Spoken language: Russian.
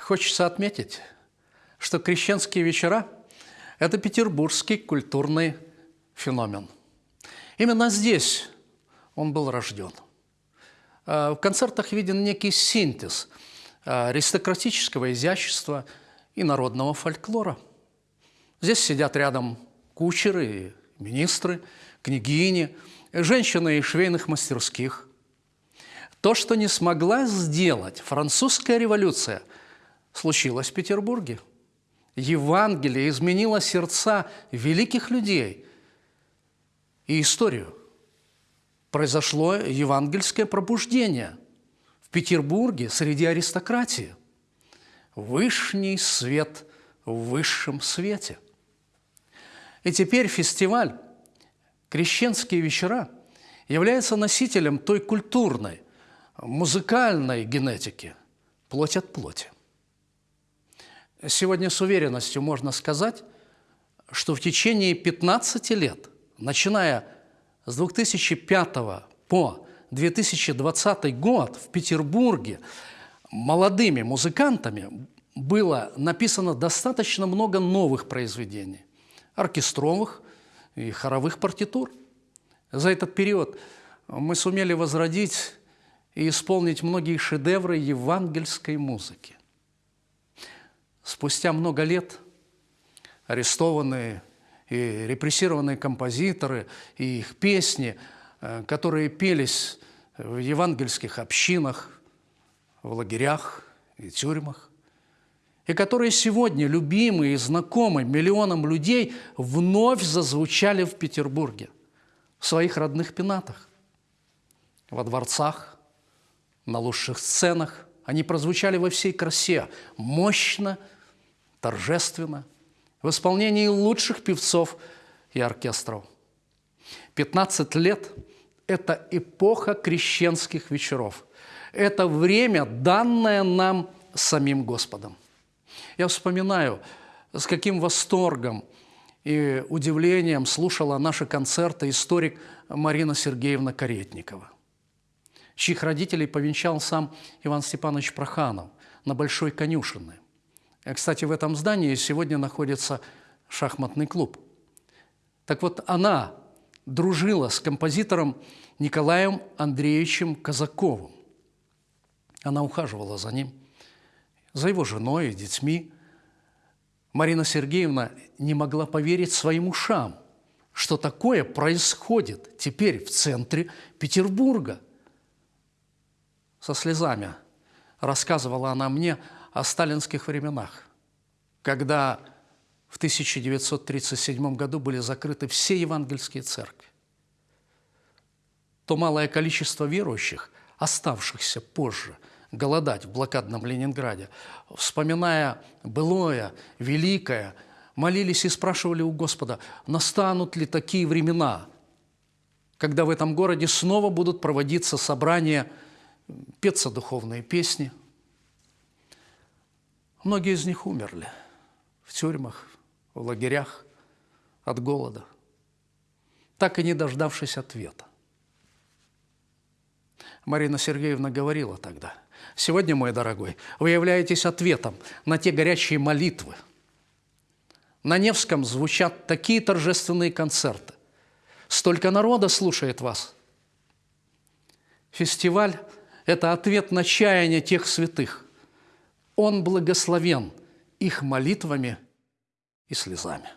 Хочется отметить, что крещенские вечера – это петербургский культурный феномен. Именно здесь он был рожден. А, в концертах виден некий синтез аристократического изящества и народного фольклора. Здесь сидят рядом кучеры и министры, княгини, женщины из швейных мастерских. То, что не смогла сделать французская революция, случилось в Петербурге. Евангелие изменило сердца великих людей и историю. Произошло евангельское пробуждение в Петербурге среди аристократии. Вышний свет в высшем свете. И теперь фестиваль «Крещенские вечера» является носителем той культурной, музыкальной генетики, плоть от плоти. Сегодня с уверенностью можно сказать, что в течение 15 лет, начиная с 2005 по 2020 год в Петербурге молодыми музыкантами было написано достаточно много новых произведений, оркестровых и хоровых партитур. За этот период мы сумели возродить и исполнить многие шедевры евангельской музыки. Спустя много лет арестованные и репрессированные композиторы и их песни, э, которые пелись в евангельских общинах, в лагерях и тюрьмах, и которые сегодня любимы и знакомы миллионам людей, вновь зазвучали в Петербурге, в своих родных пенатах, во дворцах, на лучших сценах. Они прозвучали во всей красе, мощно, торжественно, в исполнении лучших певцов и оркестров. 15 лет – это эпоха крещенских вечеров. Это время, данное нам самим Господом. Я вспоминаю, с каким восторгом и удивлением слушала наши концерты историк Марина Сергеевна Каретникова, чьих родителей повенчал сам Иван Степанович Проханов на Большой Конюшиной. Кстати, в этом здании сегодня находится шахматный клуб. Так вот, она дружила с композитором Николаем Андреевичем Казаковым. Она ухаживала за ним, за его женой и детьми. Марина Сергеевна не могла поверить своим ушам, что такое происходит теперь в центре Петербурга. Со слезами рассказывала она мне о сталинских временах, когда в 1937 году были закрыты все евангельские церкви. То малое количество верующих, оставшихся позже голодать в блокадном Ленинграде, вспоминая былое, великое, молились и спрашивали у Господа, настанут ли такие времена, когда в этом городе снова будут проводиться собрания, петься духовные песни – Многие из них умерли в тюрьмах, в лагерях от голода, так и не дождавшись ответа. Марина Сергеевна говорила тогда, «Сегодня, мой дорогой, вы являетесь ответом на те горячие молитвы. На Невском звучат такие торжественные концерты. Столько народа слушает вас. Фестиваль – это ответ на чаяние тех святых – он благословен их молитвами и слезами.